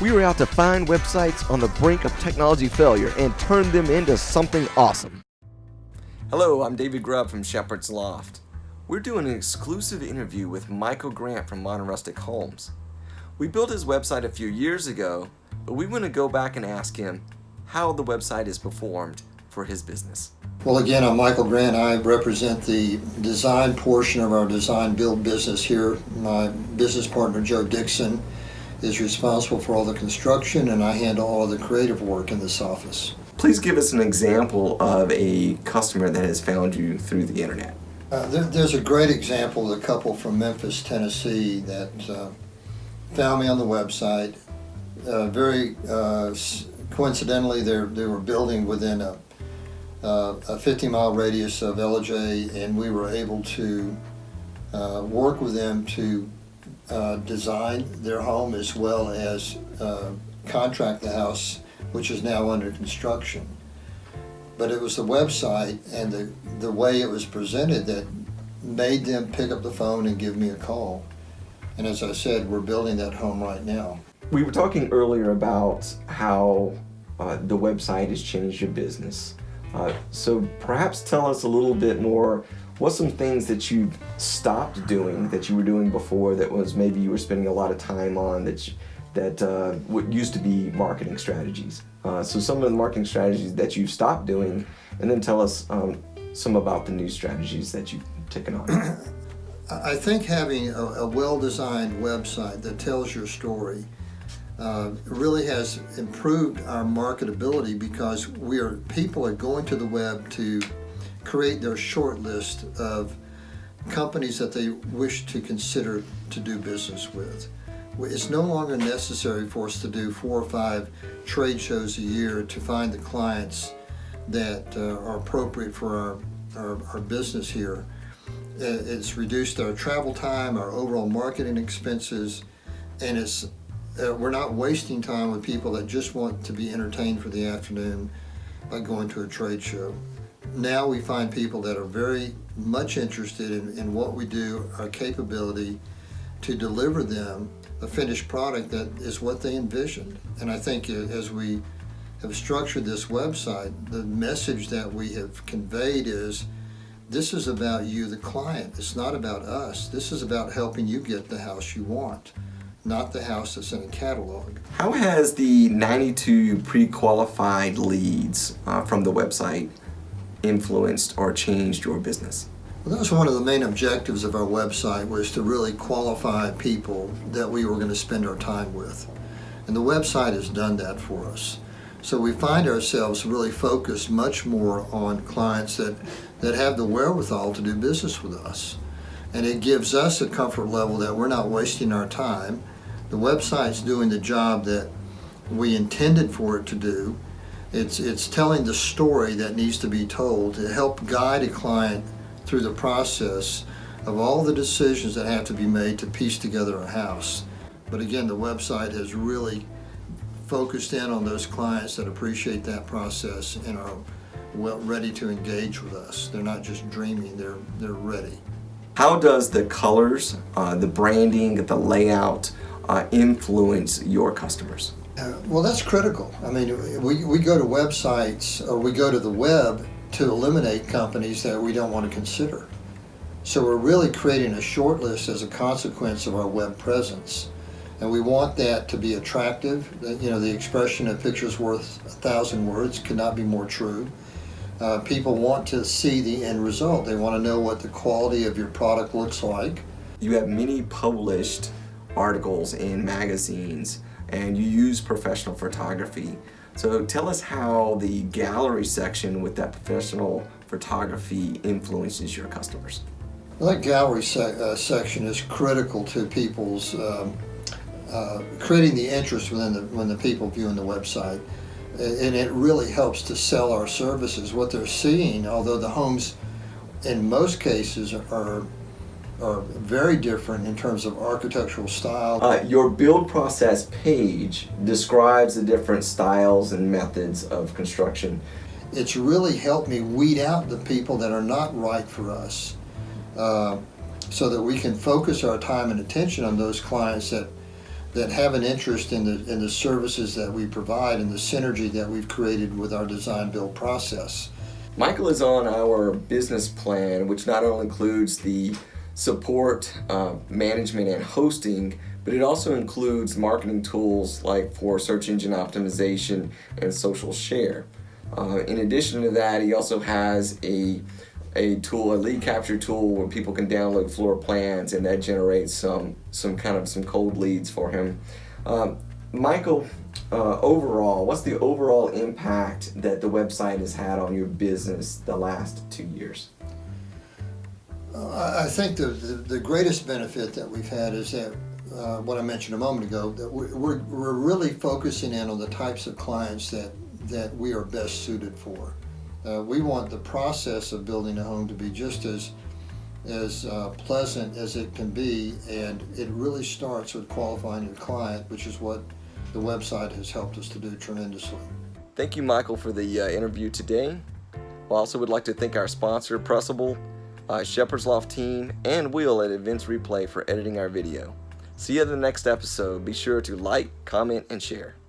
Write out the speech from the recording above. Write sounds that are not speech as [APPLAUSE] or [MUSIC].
We were out to find websites on the brink of technology failure and turn them into something awesome. Hello, I'm David Grubb from Shepherd's Loft. We're doing an exclusive interview with Michael Grant from Modern Rustic Homes. We built his website a few years ago, but we want to go back and ask him how the website is performed for his business. Well, again, I'm Michael Grant. I represent the design portion of our design build business here. My business partner, Joe Dixon, is responsible for all the construction and I handle all the creative work in this office. Please give us an example of a customer that has found you through the internet. Uh, there, there's a great example of a couple from Memphis, Tennessee that uh, found me on the website. Uh, very uh, coincidentally, they were building within a, uh, a 50 mile radius of LJ and we were able to uh, work with them to uh, design their home as well as uh, contract the house which is now under construction. But it was the website and the, the way it was presented that made them pick up the phone and give me a call. And as I said, we're building that home right now. We were talking earlier about how uh, the website has changed your business. Uh, so perhaps tell us a little bit more What's some things that you've stopped doing that you were doing before that was maybe you were spending a lot of time on that you, that uh, what used to be marketing strategies? Uh, so some of the marketing strategies that you've stopped doing, and then tell us um, some about the new strategies that you've taken on. [COUGHS] I think having a, a well-designed website that tells your story uh, really has improved our marketability because we are people are going to the web to create their short list of companies that they wish to consider to do business with. It's no longer necessary for us to do four or five trade shows a year to find the clients that uh, are appropriate for our, our, our, business here. It's reduced our travel time, our overall marketing expenses, and it's uh, we're not wasting time with people that just want to be entertained for the afternoon by going to a trade show now we find people that are very much interested in, in what we do, our capability to deliver them a finished product that is what they envisioned. And I think as we have structured this website, the message that we have conveyed is this is about you, the client. It's not about us. This is about helping you get the house you want, not the house that's in a catalog. How has the 92 pre-qualified leads uh, from the website influenced or changed your business? Well, that was one of the main objectives of our website was to really qualify people that we were going to spend our time with. And the website has done that for us. So we find ourselves really focused much more on clients that, that have the wherewithal to do business with us. And it gives us a comfort level that we're not wasting our time. The website's doing the job that we intended for it to do it's, it's telling the story that needs to be told to help guide a client through the process of all the decisions that have to be made to piece together a house. But again, the website has really focused in on those clients that appreciate that process and are well ready to engage with us. They're not just dreaming, they're, they're ready. How does the colors, uh, the branding, the layout uh, influence your customers? Uh, well, that's critical. I mean, we, we go to websites or we go to the web to eliminate companies that we don't want to consider. So we're really creating a short list as a consequence of our web presence. And we want that to be attractive. You know, the expression a picture's worth a thousand words could not be more true. Uh, people want to see the end result. They want to know what the quality of your product looks like. You have many published articles in magazines and you use professional photography. So tell us how the gallery section with that professional photography influences your customers. Well, that gallery se uh, section is critical to people's um, uh, creating the interest within the when the people viewing the website, and it really helps to sell our services. What they're seeing, although the homes, in most cases, are are very different in terms of architectural style. Uh, your build process page describes the different styles and methods of construction. It's really helped me weed out the people that are not right for us uh, so that we can focus our time and attention on those clients that that have an interest in the in the services that we provide and the synergy that we've created with our design build process. Michael is on our business plan, which not only includes the support, uh, management, and hosting, but it also includes marketing tools like for search engine optimization and social share. Uh, in addition to that, he also has a a tool, a lead capture tool where people can download floor plans and that generates some some kind of some cold leads for him. Um, Michael, uh, overall, what's the overall impact that the website has had on your business the last two years? I think the, the, the greatest benefit that we've had is that uh, what I mentioned a moment ago that we're, we're, we're really focusing in on the types of clients that that we are best suited for. Uh, we want the process of building a home to be just as as uh, pleasant as it can be, and it really starts with qualifying your client, which is what the website has helped us to do tremendously. Thank you, Michael, for the uh, interview today. I also would like to thank our sponsor, Pressable, uh, Shepherd's Loft team, and Will at Events Replay for editing our video. See you in the next episode. Be sure to like, comment, and share.